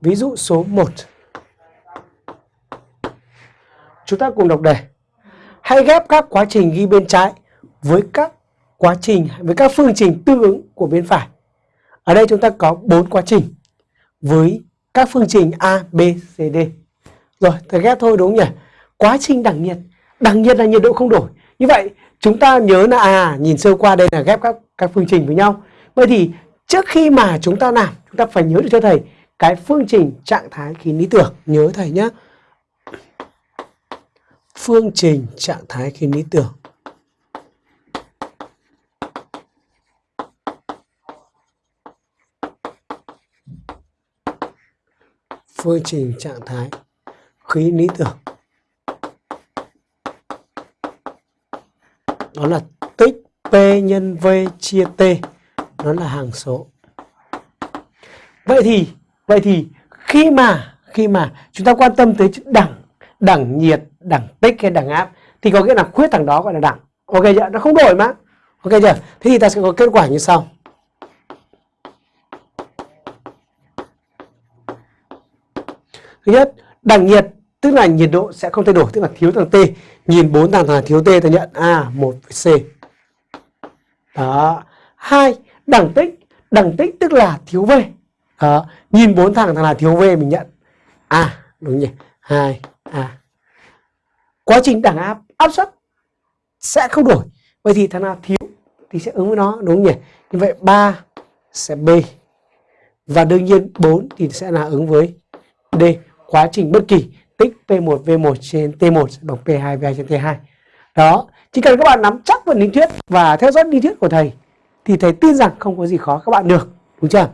Ví dụ số 1. Chúng ta cùng đọc đề. Hãy ghép các quá trình ghi bên trái với các quá trình với các phương trình tương ứng của bên phải. Ở đây chúng ta có bốn quá trình với các phương trình A, B, C, D. Rồi, thầy ghép thôi đúng không nhỉ? Quá trình đẳng nhiệt, đẳng nhiệt là nhiệt độ không đổi. Như vậy, chúng ta nhớ là à, nhìn sơ qua đây là ghép các các phương trình với nhau. Vậy thì trước khi mà chúng ta làm, chúng ta phải nhớ được cho thầy cái phương trình trạng thái khí lý tưởng. Nhớ thầy nhé. Phương trình trạng thái khí lý tưởng. phương trình trạng thái khí lý tưởng đó là tích P nhân V chia T nó là hàng số vậy thì vậy thì khi mà khi mà chúng ta quan tâm tới đẳng đẳng nhiệt đẳng tích hay đẳng áp thì có nghĩa là khuyết thằng đó gọi là đẳng ok chưa nó không đổi mà ok chưa thế thì ta sẽ có kết quả như sau Thứ nhất, đẳng nhiệt tức là nhiệt độ sẽ không thay đổi, tức là thiếu thằng T. Nhìn bốn thằng là thiếu T ta nhận A, 1 với C. Đó. Hai, đẳng tích, đẳng tích tức là thiếu V. Đó. Nhìn bốn thằng thằng nào thiếu V mình nhận A, đúng nhỉ? hai A. Quá trình đẳng áp, áp suất sẽ không đổi. Vậy thì thằng nào thiếu thì sẽ ứng với nó, đúng nhỉ? Như vậy 3 sẽ B. Và đương nhiên 4 thì sẽ là ứng với D quá trình bất kỳ tích P1 V1 trên T1 sẽ bằng P2 V2 trên T2. Đó, chỉ cần các bạn nắm chắc phần lý thuyết và theo dõi lý thuyết của thầy thì thầy tin rằng không có gì khó các bạn được, đúng chưa?